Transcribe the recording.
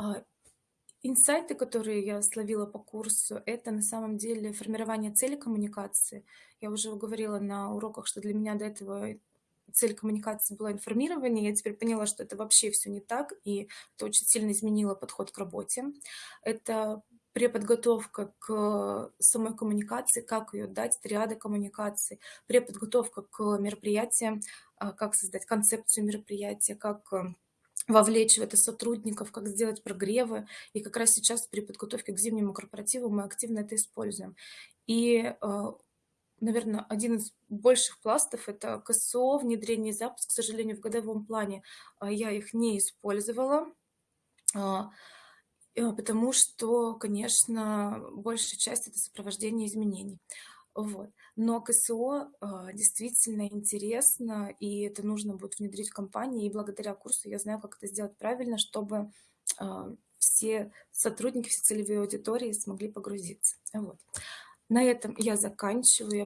А, инсайты, которые я словила по курсу, это на самом деле формирование цели коммуникации. Я уже говорила на уроках, что для меня до этого цель коммуникации была информирование. Я теперь поняла, что это вообще все не так, и это очень сильно изменило подход к работе. Это преподготовка к самой коммуникации, как ее дать, триады коммуникации, преподготовка к мероприятиям, а, как создать концепцию мероприятия, как э, вовлечь в это сотрудников, как сделать прогревы. И как раз сейчас при подготовке к зимнему корпоративу мы активно это используем. И, э, наверное, один из больших пластов– это КСО, внедрение и запуск. К сожалению, в годовом плане э, я их не использовала, а, э, потому что, конечно, большая часть– это сопровождение изменений. Вот. Но КСО э, действительно интересно, и это нужно будет внедрить в компании. И благодаря курсу я знаю, как это сделать правильно, чтобы э, все сотрудники, все целевые аудитории смогли погрузиться. Вот. На этом я заканчиваю.